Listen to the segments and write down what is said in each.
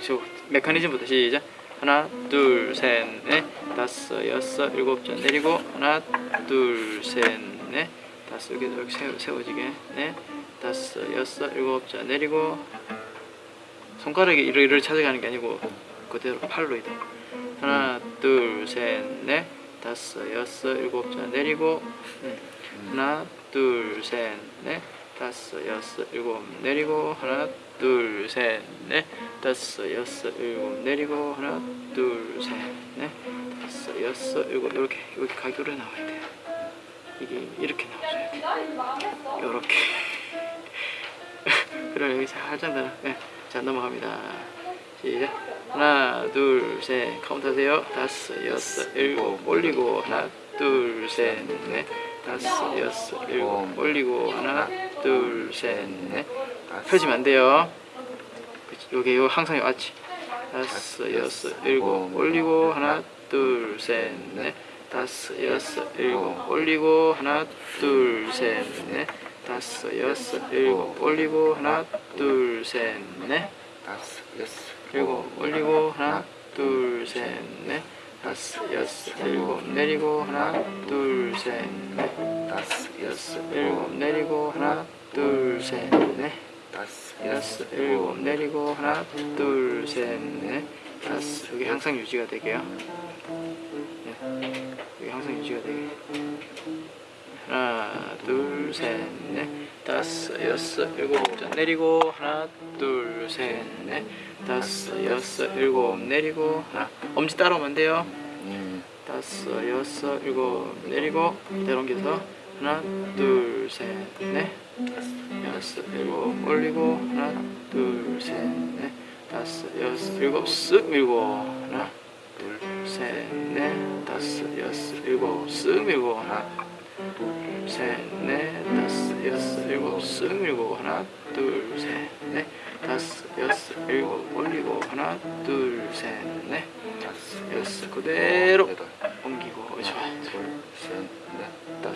저 메커니즘부터 시작. 하나 둘셋넷 다섯 여섯 일곱 자 내리고 하나 둘셋넷 다섯 이렇게 세워, 세워지게. 넷 다섯 여섯 일곱 자 내리고 손가락이 이를 이를 찾아가는 게 아니고 그대로 팔로 이동 하나 둘셋넷 다섯 여섯 일곱 자 내리고 음. 하나 둘셋넷 다섯 여섯 일곱 내리고 하나 둘 셋 넷. 다섯 여섯 일곱 내리고 하나 둘 셋 넷. 다섯 여섯 일곱. 이렇게 이렇게 간격으로 나와야 돼요. 이게 이렇게 나와줘야 돼요 이렇게. 그럼 여기 살짝 더 네. 자 넘어갑니다. 시작. 하나 둘 셋. 카운트 하세요. 다섯 여섯 일곱. 올리고 하나 둘 셋 넷. 다섯 여섯 일곱. 올리고 하나 둘 셋넷. 펴지면 안 돼요. 여기 요 항상 왔지 다섯 여섯 일곱 올리고 하나 둘 셋 넷. 다섯 여섯 일곱 올리고 하나 둘 셋 넷. 다섯 여섯 일곱 올리고 하나 둘 셋 넷. 다섯 여섯 일곱 올리고 하나 둘 셋 넷. 다섯 여섯 일곱 내리고 하나 둘 셋 넷 다섯 여섯 일곱 내리고 하나 둘 셋 넷. 다섯 여섯 일곱 내리고 하나 둘 셋 넷. 다섯. 여기 항상 유지가 되게요. 네. 여기 항상 유지가 되게. 하나 둘 셋 넷. 다섯 여섯 일곱 자 내리고 하나 둘 셋 넷. 다섯 여섯 일곱 내리고 하나. 엄지 따라오면 안 돼요? 음, 다섯 여섯 일곱 내리고 내려옮겨서 하나 둘 셋 넷. 여섯 일곱 올리고 하나 둘 셋 넷. 다섯 여섯 일곱 쓱 밀고 하나 둘 셋 넷. 다섯 여섯 일곱 쓱 밀고 하나 둘 셋 넷. 다섯 여섯 일곱 쓱 밀고 하나 둘 셋 넷. 다섯 여섯 일곱 올리고 하나 둘 셋 넷. 다섯 여섯 그대로 옮기고 좋아 둘셋넷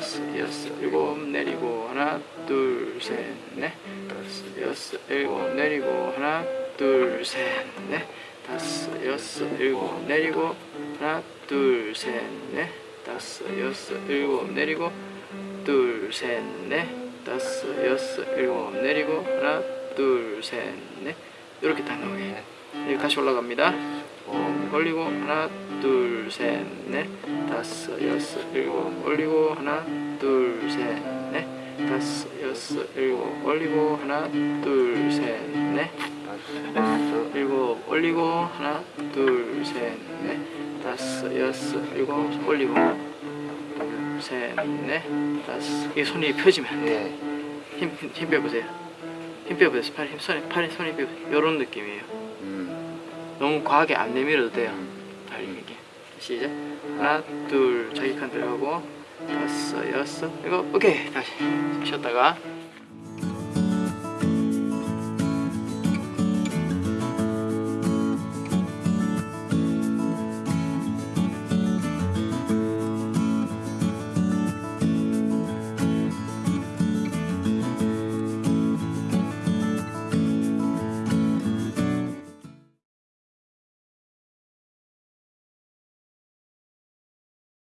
다섯 여섯 일곱 내리고 하나 둘 셋 넷. 다섯 여섯 일곱 내리고 하나 둘 셋 넷. 다섯 여섯 일곱 내리고 하나 둘 셋 넷. 다섯 여섯 일곱 내리고 둘 셋 넷. 다섯 여섯 일곱 내리고 하나 둘 셋 넷. 이렇게 딱 나오게. 다시 올라갑니다 올리고 하나 둘 셋 넷 다섯 여섯 일곱 올리고 하나 둘 셋 넷 다섯 여섯 일곱 올리고 하나 둘 셋 넷 다섯 여섯 일곱 올리고 하나 둘 셋 넷 다섯 여섯 일곱 올리고 둘셋넷 다섯 이 손이 펴지면 안 돼. 네 힘, 힘 빼보세요. 힘 빼보세요. 팔, 힘, 손에, 팔에 손이 빼보세요. 이런 느낌이에요. 음, 너무 과하게 안 내밀어도 돼요. 다리 밀기. 시작. 하나, 둘, 자기 칸 들어가고, 다섯, 여섯, 일곱, 오케이. 다시 쉬었다가